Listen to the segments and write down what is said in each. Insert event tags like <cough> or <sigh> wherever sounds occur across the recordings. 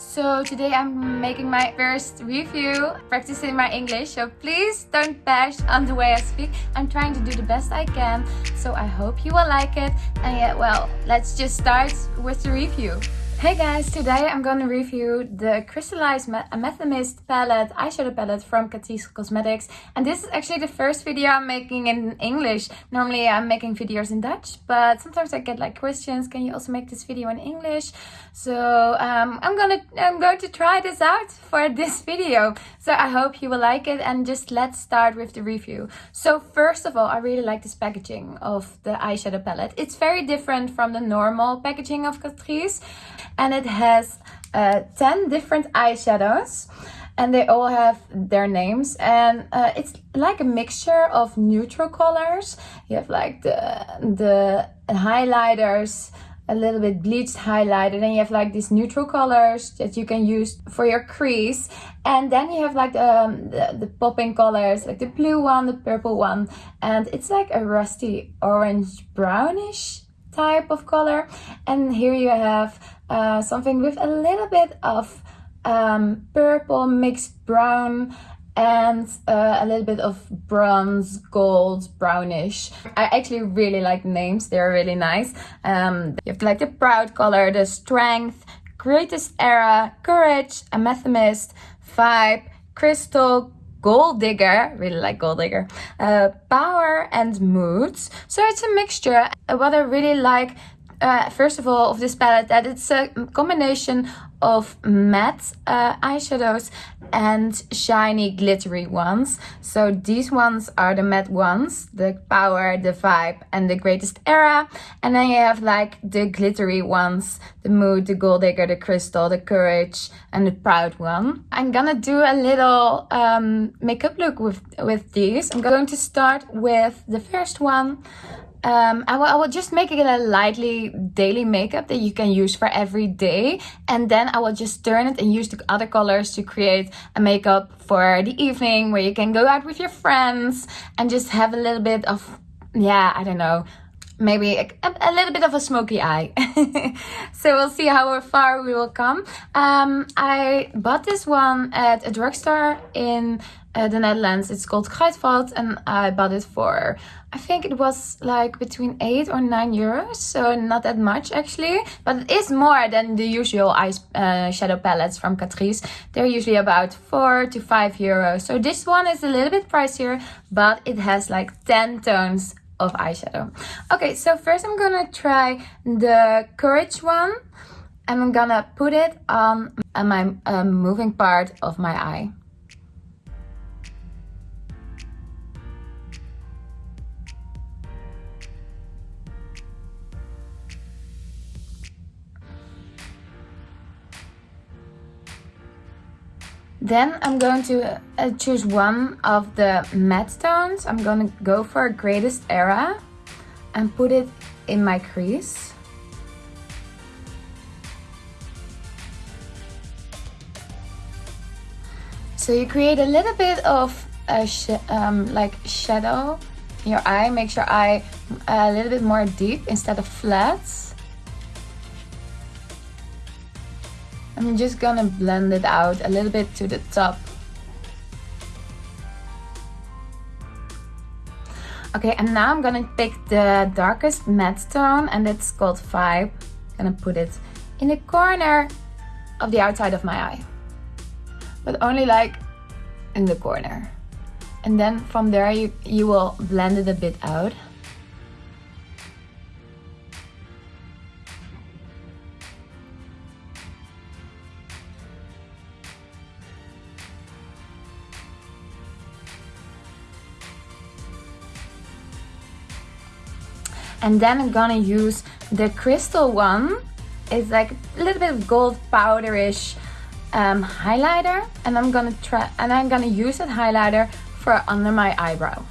So today I'm making my first review, practicing my English. So please don't bash on the way I speak. I'm trying to do the best I can. So I hope you will like it. And yeah, well, let's just start with the review. Hey guys, today I'm gonna review the Crystallized Amethyst palette, eyeshadow palette from Catrice Cosmetics. And this is actually the first video I'm making in English. Normally I'm making videos in Dutch, but sometimes I get like questions, can you also make this video in English? So um, I'm gonna I'm going to try this out for this video. So I hope you will like it and just let's start with the review. So first of all, I really like this packaging of the eyeshadow palette. It's very different from the normal packaging of Catrice and it has uh, 10 different eyeshadows. And they all have their names. And uh, it's like a mixture of neutral colors. You have like the the highlighters a little bit bleached highlighter. Then you have like these neutral colors that you can use for your crease. And then you have like um, the, the popping colors like the blue one the purple one. And it's like a rusty orange brownish type of color. And here you have uh, something with a little bit of um, purple mixed brown and uh, a little bit of bronze, gold, brownish. I actually really like the names, they're really nice. Um, you have like the proud color, the strength, greatest era, courage, amethyst, vibe, crystal, gold digger really like gold digger uh, power and moods so it's a mixture what i really like uh, first of all of this palette that it's a combination of matte uh, eyeshadows and shiny glittery ones. So these ones are the matte ones the power the vibe and the greatest era. And then you have like the glittery ones the mood the gold digger the crystal the courage and the proud one. I'm gonna do a little um, makeup look with with these. I'm going to start with the first one um, I will, I will just make it a lightly daily makeup that you can use for every day. And then I will just turn it and use the other colors to create a makeup for the evening where you can go out with your friends and just have a little bit of, yeah, I don't know, maybe a, a, little bit of a smoky eye. <laughs> so we'll see how far we will come. Um, I bought this one at a drugstore in uh, the Netherlands. It's called Kruidvat and I bought it for, I think it was like between 8 or 9 euros. So not that much actually, but it is more than the usual eyes uh, shadow palettes from Catrice. They're usually about 4 to 5 euros. So this one is a little bit pricier, but it has like 10 tones of eyeshadow. Okay, so first I'm gonna try the Courage one. I'm gonna put it on my uh, moving part of my eye. Then I'm going to uh, choose one of the matte tones. I'm going to go for Greatest Era and put it in my crease. So you create a little bit of a sh um, like shadow in your eye. Makes your eye a little bit more deep instead of flat. I'm just gonna blend it out a little bit to the top. Okay, and now I'm gonna pick the darkest matte tone and it's called Vibe. I'm gonna put it in the corner of the outside of my eye. But only like in the corner. And then from there you, you will blend it a bit out. And then I'm gonna use the crystal one. It's like a little bit of gold powderish um, highlighter. And I'm gonna try and I'm gonna use that highlighter for under my eyebrow.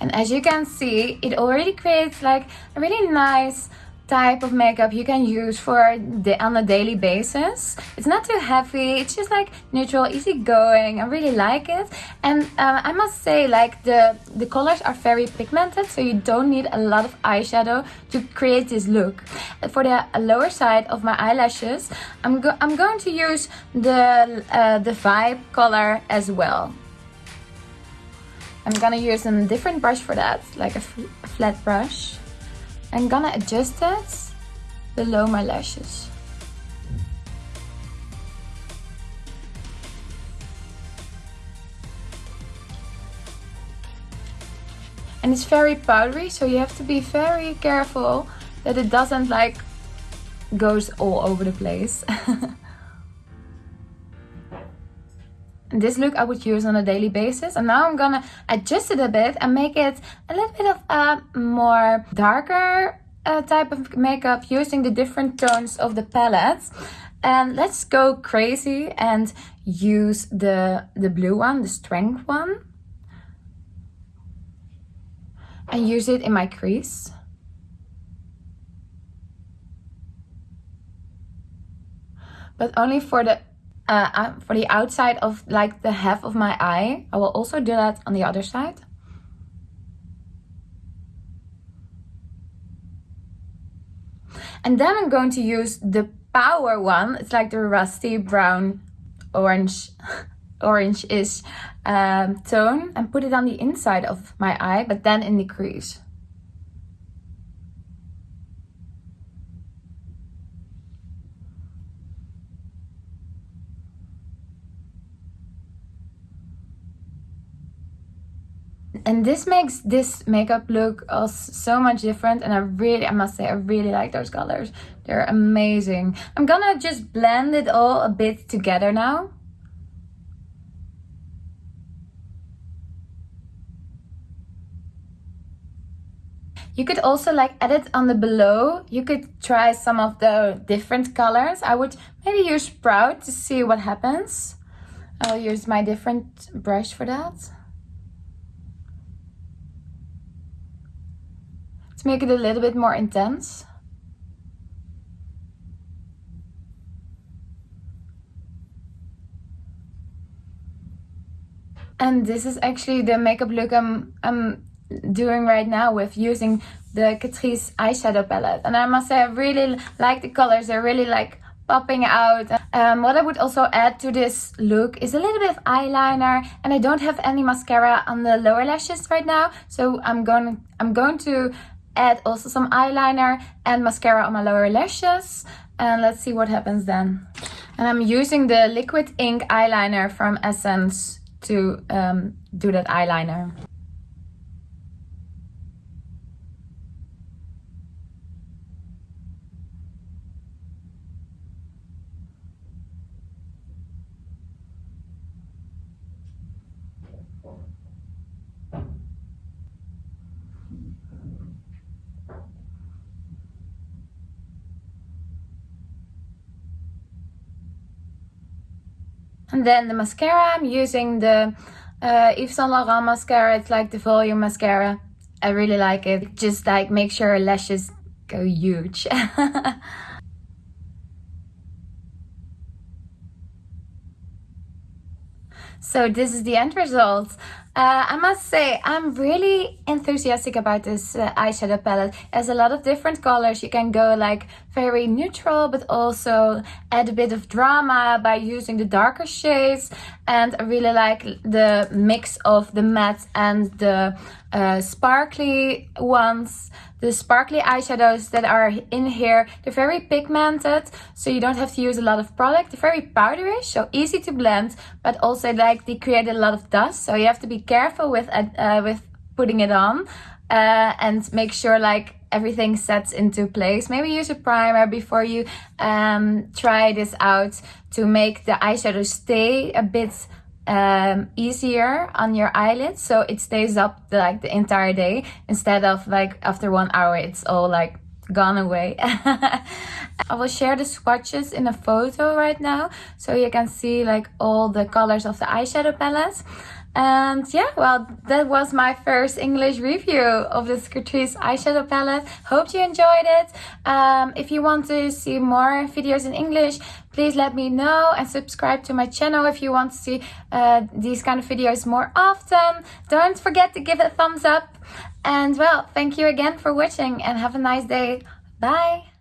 And as you can see it already creates like a really nice type of makeup you can use for the on a daily basis. It's not too heavy. It's just like neutral easygoing. I really like it. And uh, i must say like the the colors are very pigmented so you don't need a lot of eyeshadow to create this look. For the lower side of my eyelashes i'm go i'm going to use the uh, the vibe color as well. I'm gonna use a different brush for that like a flat brush I'm gonna adjust it below my lashes. And it's very powdery, so you have to be very careful that it doesn't like goes all over the place. <laughs> this look I would use on a daily basis. And now I'm gonna adjust it a bit and make it a little bit of a more darker uh, type of makeup using the different tones of the palette. And let's go crazy and use the, the blue one, the strength one. And use it in my crease. But only for the uh, uh, for the outside of like the half of my eye. I will also do that on the other side. And then I'm going to use the power one. It's like the rusty brown orange <laughs> orange-ish um, tone and put it on the inside of my eye, but then in the crease. And this makes this makeup look so much different and I really I must say I really like those colors they're amazing I'm gonna just blend it all a bit together now You could also like edit on the below. You could try some of the different colors. I would maybe use Sprout to see what happens. I'll use my different brush for that. Make it a little bit more intense. And this is actually the makeup look I'm, I'm doing right now with using the Catrice eyeshadow palette. And I must say I really like the colors. They're really like popping out. Um, what I would also add to this look is a little bit of eyeliner and I don't have any mascara on the lower lashes right now. So I'm going, I'm going to add also some eyeliner and mascara on my lower lashes. And let's see what happens then. And I'm using the liquid ink eyeliner from Essence to um, do that eyeliner And then the mascara, I'm using the uh, Yves Saint Laurent mascara. It's like the volume mascara. I really like it. Just like make sure your lashes go huge. <laughs> so this is the end result. Uh, I must say, I'm really enthusiastic about this uh, eyeshadow palette. Has a lot of different colors. You can go like very neutral, but also add a bit of drama by using the darker shades. And I really like the mix of the matte and the uh, sparkly ones. The sparkly eyeshadows that are in here, they're very pigmented, so you don't have to use a lot of product. They're very powdery, so easy to blend, but also like they create a lot of dust, so you have to be careful with uh, with putting it on uh, and make sure like everything sets into place. Maybe use a primer before you um, try this out to make the eyeshadow stay a bit um, easier on your eyelids so it stays up the, like the entire day instead of like after one hour it's all like gone away. <laughs> I will share the swatches in a photo right now so you can see like all the colors of the eyeshadow palette. And yeah, well, that was my first English review of the Catrice eyeshadow palette. Hope you enjoyed it. Um, if you want to see more videos in English, please let me know and subscribe to my channel if you want to see uh, these kind of videos more often. Don't forget to give it a thumbs up. And well, thank you again for watching and have a nice day. Bye!